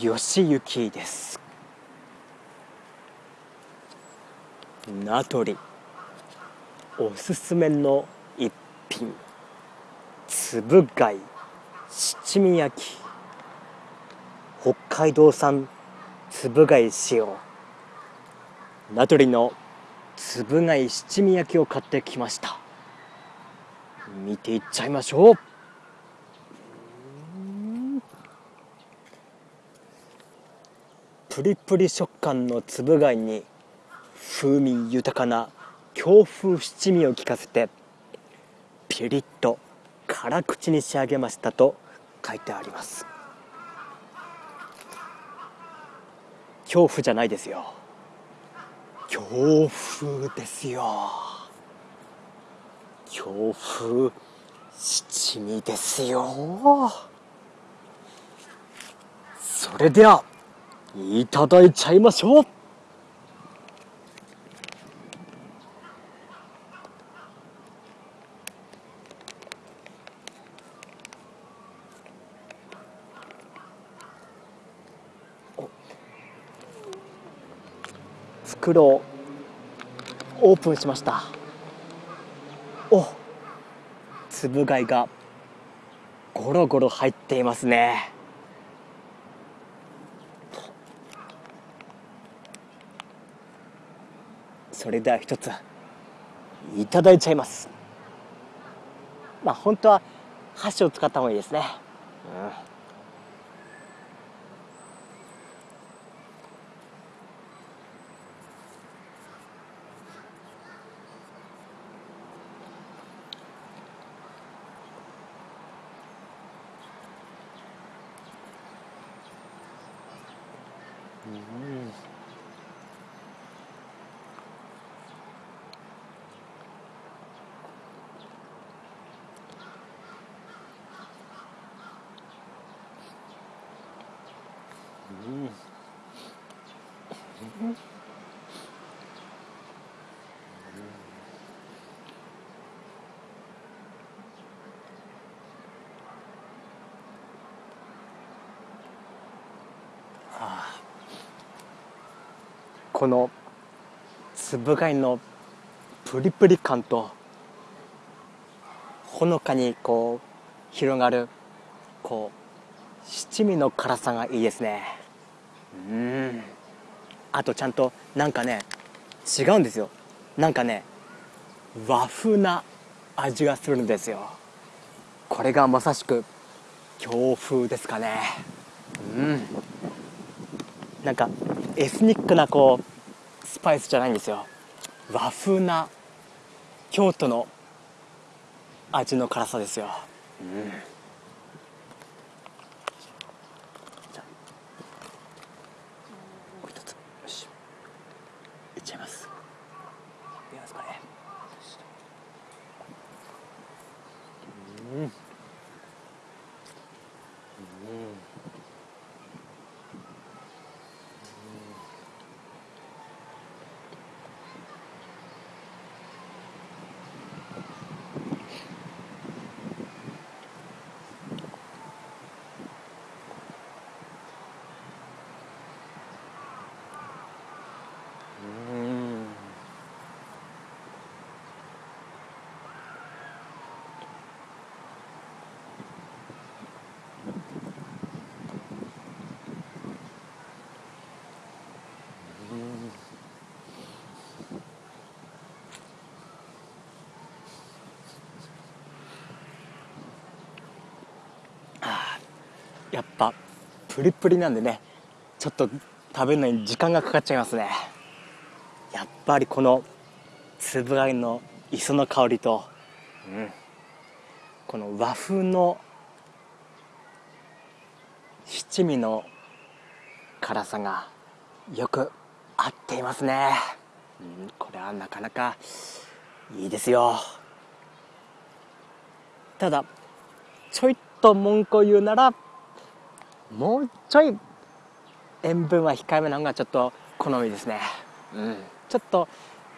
吉行です。名取おすすめの一品。つぶ貝七味焼き。北海道産つぶ貝使用名取のつぶ貝七味焼きを買ってきました。見ていっちゃいましょう。プリプリ食感のつぶ貝に風味豊かな京風七味を効かせてピリッと辛口に仕上げましたと書いてあります。恐怖じゃないですよ。強風ですよ。強風七味ですよ。それではいただいちゃいましょう。袋をオープンしました。おつぶ貝がゴロゴロ入っていますね。それでは一ついただいちゃいます。まあ本当は箸を使った方がいいですね、うん。うんうんこのつぶ貝のプリプリ感とほのかにこう広がるこう七味の辛さがいいですね。うん。あとちゃんとなんかね違うんですよ。なんかね和風な味がするんですよ。これがまさしく京風ですかね。うん。なんかエスニックなこうスパイスじゃないんですよ。和風な京都の味の辛さですよ、うん。やっぱプリプリなんでねちょっと食べるのに時間がかかっちゃいますね。やっぱりこのつぶ貝の磯の香りと、うん、この和風の七味の辛さがよく合っていますね、うん、これはなかなかいいですよ。ただちょいと文句を言うならもうちょい塩分は控えめなのがちょっと好みですね。うん。ちょっと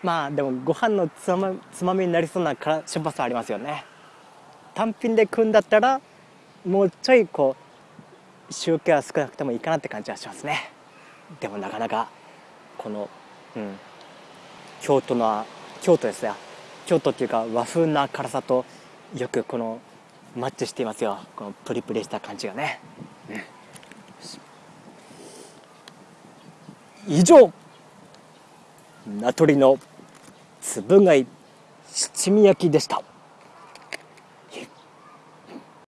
まあでもご飯のつまつまみになりそうな辛しょっぱさありますよね。単品で食うんだったらもうちょいこう塩気は少なくてもいいかなって感じはしますね。でもなかなかこのうん京都の京都ですよ。京都っていうか和風な辛さとよくこのマッチしていますよ。このプリプリした感じがね、うん、以上名取のつぶ貝七味焼きでした。